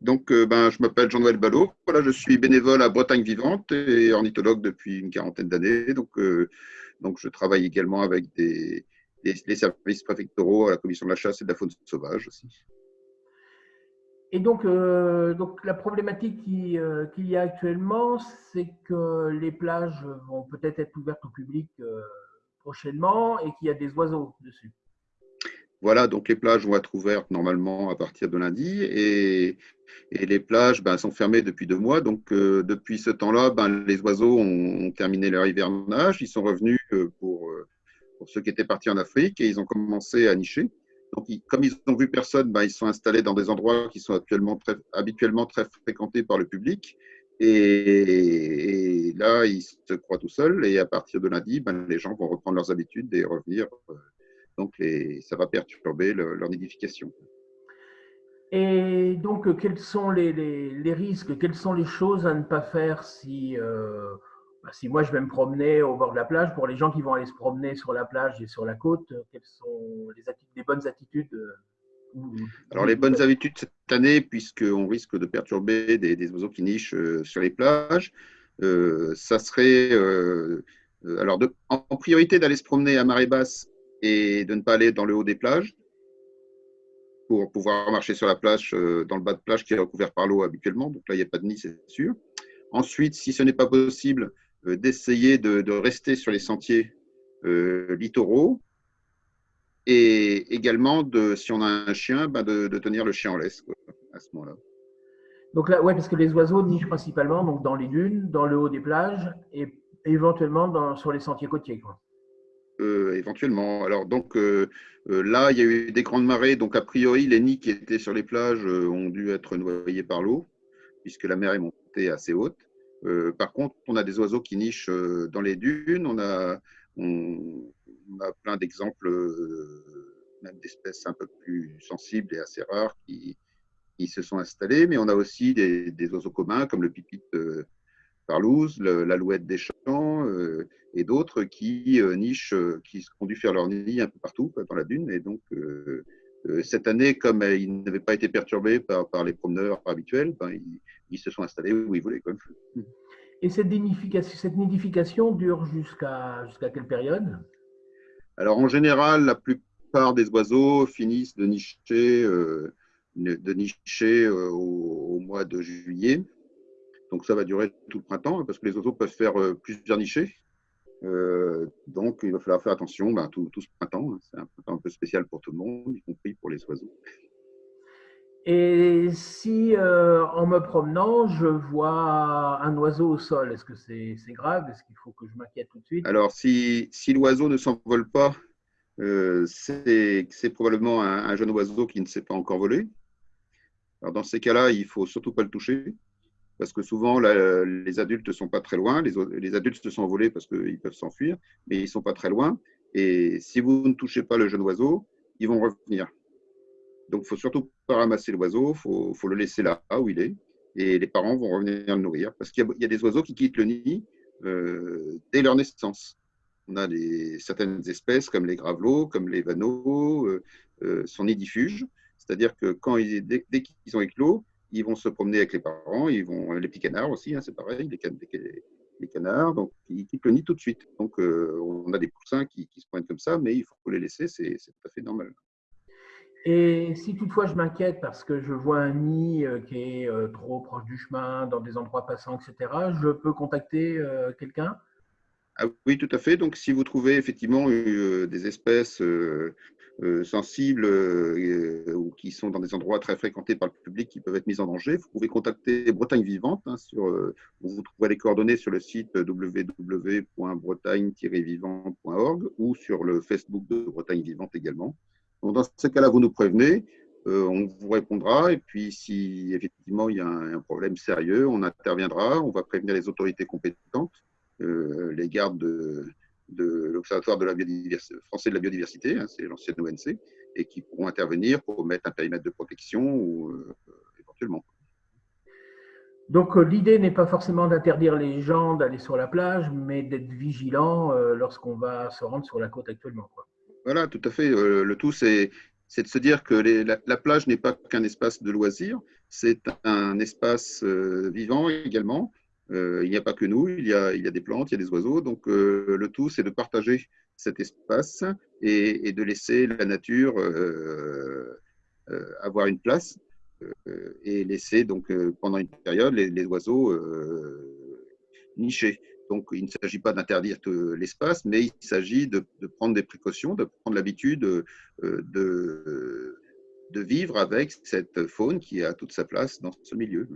Donc, euh, ben, je m'appelle Jean-Noël Ballot. Voilà, je suis bénévole à Bretagne Vivante et ornithologue depuis une quarantaine d'années. Donc, euh, donc, je travaille également avec des, les services préfectoraux à la commission de la chasse et de la faune sauvage aussi. Et donc, euh, donc la problématique qu'il y a actuellement, c'est que les plages vont peut-être être ouvertes au public prochainement et qu'il y a des oiseaux dessus. Voilà, donc les plages vont être ouvertes normalement à partir de lundi et, les plages ben, sont fermées depuis deux mois. Donc euh, depuis ce temps-là, ben, les oiseaux ont, terminé leur hivernage. Ils sont revenus euh, pour, euh, pour, ceux qui étaient partis en Afrique et ils ont commencé à nicher. Donc comme ils n'ont vu personne, ben, ils sont installés dans des endroits qui sont habituellement très fréquentés par le public. Et, là, ils se croient tout seuls. Et à partir de lundi, les gens vont reprendre leurs habitudes et revenir donc, ça va perturber leur nidification. Et donc, quels sont les, risques, quelles sont les choses à ne pas faire si, euh, bah, si moi je vais me promener au bord de la plage? Pour les gens qui vont aller se promener sur la plage et sur la côte, quelles sont les, bonnes attitudes euh, Alors, les bonnes habitudes cette année, puisqu'on risque de perturber des, oiseaux qui nichent euh, sur les plages, ça serait alors en priorité d'aller se promener à marée basse et de ne pas aller dans le haut des plages pour pouvoir marcher sur la plage, euh, dans le bas de plage qui est recouvert par l'eau habituellement. Donc là, il n'y a pas de nid, c'est sûr. Ensuite, si ce n'est pas possible, euh, d'essayer de, rester sur les sentiers euh, littoraux et également, si on a un chien, ben de, tenir le chien en laisse à ce moment-là. Donc là, ouais, parce que les oiseaux nichent principalement donc dans les dunes, dans le haut des plages et éventuellement sur les sentiers côtiers. Euh, éventuellement. Alors donc euh, euh, là, il y a eu des grandes marées, donc a priori les nids qui étaient sur les plages ont dû être noyés par l'eau, puisque la mer est montée assez haute. par contre, on a des oiseaux qui nichent dans les dunes. On a, plein d'exemples, même d'espèces un peu plus sensibles et assez rares qui, se sont installées. Mais on a aussi des, oiseaux communs comme le pipit parlouse, l'alouette des champs euh, et d'autres qui euh, nichent, euh, qui ont dû faire leur nid un peu partout dans la dune. Et donc, cette année, comme ils n'avaient pas été perturbés par, par les promeneurs habituels, ben, ils, se sont installés où ils voulaient. Et cette nidification, cette nidification dure jusqu'à jusqu'à quelle période? Alors, en général, la plupart des oiseaux finissent de nicher, de nicher au, mois de juillet. Donc ça va durer tout le printemps parce que les oiseaux peuvent faire euh, plusieurs nichés. Euh, donc il va falloir faire attention ben, tout, ce printemps. Hein. C'est un printemps un peu spécial pour tout le monde, y compris pour les oiseaux. Et si euh, en me promenant, je vois un oiseau au sol, est-ce que c'est grave? Est-ce qu'il faut que je m'inquiète tout de suite? Alors si, si l'oiseau ne s'envole pas, c'est probablement un, un, jeune oiseau qui ne s'est pas encore volé. Alors dans ces cas-là, il ne faut surtout pas le toucher parce que souvent les adultes ne sont pas très loin. Les, adultes se sont envolés parce qu'ils peuvent s'enfuir, mais ils ne sont pas très loin. Et si vous ne touchez pas le jeune oiseau, ils vont revenir. Donc, il faut surtout pas ramasser l'oiseau, il faut, le laisser là où il est. Et les parents vont revenir le nourrir. Parce qu'il y, a des oiseaux qui quittent le nid euh, dès leur naissance. On a certaines espèces comme les gravelots, comme les vanneaux, euh, euh, sont nidifuges. C'est-à-dire que dès qu'ils ont éclos, ils vont se promener avec les parents, ils vont, les petits canards aussi, hein, c'est pareil, les, canards, donc ils quittent le nid tout de suite. Donc euh, on a des poussins qui, se prennent comme ça, mais il faut les laisser, c'est tout à fait normal. Et si toutefois je m'inquiète parce que je vois un nid euh, qui est euh, trop proche du chemin, dans des endroits passants, etc., je peux contacter quelqu'un? Ah oui, tout à fait. Donc, si vous trouvez effectivement des espèces euh, sensibles euh, ou qui sont dans des endroits très fréquentés par le public qui peuvent être mis en danger, vous pouvez contacter Bretagne Vivante. Hein, sur, euh, vous trouverez les coordonnées sur le site www.bretagne-vivant.org ou sur le Facebook de Bretagne Vivante également. Dans ce cas-là, vous nous prévenez. on vous répondra et puis si effectivement il y a un, problème sérieux, on interviendra, on va prévenir les autorités compétentes, les gardes de, de l'Observatoire de la biodiversité, français de la biodiversité, hein, c'est l'ancienne ONC, et qui pourront intervenir pour mettre un périmètre de protection ou euh, éventuellement. Donc euh, l'idée n'est pas forcément d'interdire les gens d'aller sur la plage, mais d'être vigilant euh, lorsqu'on va se rendre sur la côte actuellement. Voilà, tout à fait. le tout, c'est c'est de se dire que la, plage n'est pas qu'un espace de loisirs, c'est un espace vivant également. Il n'y a pas que nous, il y a, des plantes, il y a des oiseaux. Donc, le tout, c'est de partager cet espace et, de laisser la nature avoir une place et laisser donc pendant une période les, oiseaux nicher. Donc, il ne s'agit pas d'interdire l'espace, mais il s'agit de, prendre des précautions, de prendre l'habitude euh, de, de, vivre avec cette faune qui a toute sa place dans ce milieu.